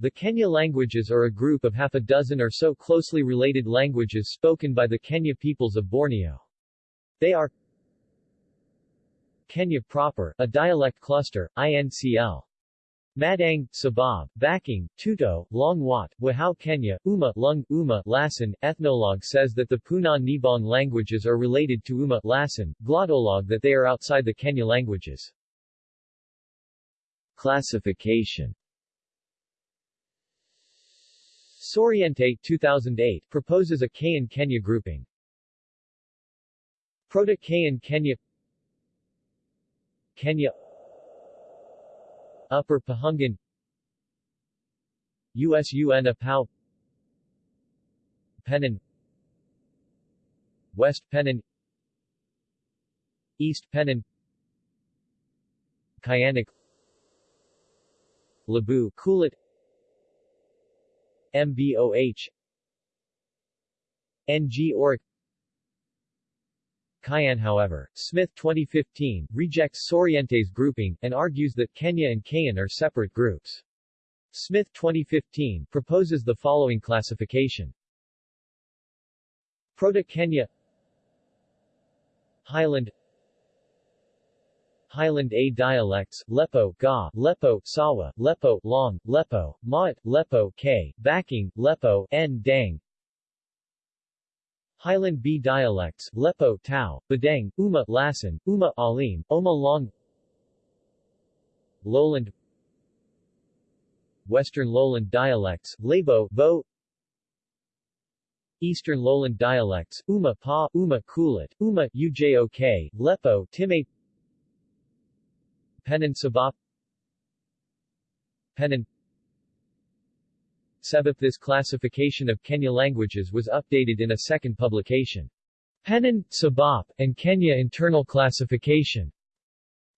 The Kenyah languages are a group of half a dozen or so closely related languages spoken by the Kenyah peoples of Borneo. They are Kenyah proper, a dialect cluster, INCL. Madang, Sabab, Baking, Tuto, Longwat, Wahao Kenyah, Uma, Lung, Uma, Lasan. Ethnologue says that the Puna Nibong languages are related to Uma, Lasan, Glottolog that they are outside the Kenyah languages. Classification Soriente 2008 proposes a Kayan Kenyah grouping. Proto-Kayan Kenyah Kenyah Upper Pahungan USUN Apau Penan West Penan East Penan Kayanik Labu Kulit MBOH NG Oric Kayan however, Smith 2015, rejects Soriente's grouping, and argues that Kenyah and Kayan are separate groups. Smith 2015, proposes the following classification. Proto-Kenyah Highland Highland A dialects, Lepo, Ga, Lepo, Sawa, Lepo, Long, Lepo, Maat, Lepo, K, Backing, Lepo, N, Dang, Highland B dialects, Lepo, Tau, Badang, Uma, Lasan, Uma, Alim, Oma Long. Lowland Western Lowland dialects, Labo, Bo Eastern Lowland dialects, Uma Pa, Uma Kulit, Uma Ujok, Lepo, Timay Penan Sabap Penan Sebeth This classification of Kenyah languages was updated in a second publication. Penan, Sabap, and Kenyah Internal Classification.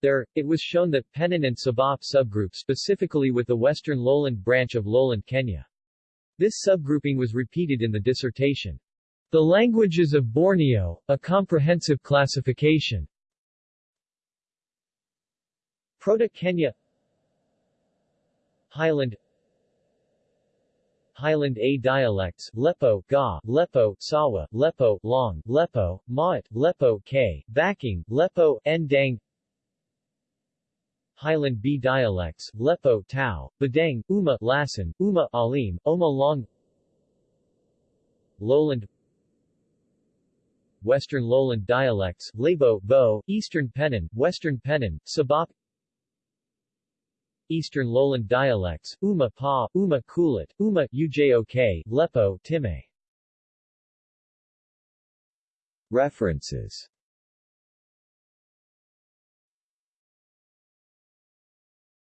There, it was shown that Penan and Sabap subgroup specifically with the western lowland branch of lowland Kenyah. This subgrouping was repeated in the dissertation. The Languages of Borneo, a comprehensive classification. Proto-Kenyah Highland. Highland A dialects, Lepo, Ga, Lepo, Sawa, Lepo, Long, Lepo, Maat, Lepo, K, Backing, Lepo, Ndang Highland B dialects, Lepo, Tau, Badang, Uma, Lasan, Uma, Alim, Oma Long. Lowland. Western Lowland dialects, Labo, Bo, Eastern Penan, Western Penan, Sabak Eastern Lowland dialects, Uma Pa, Uma Kulit, Uma Ujok, Lepo, Timay. References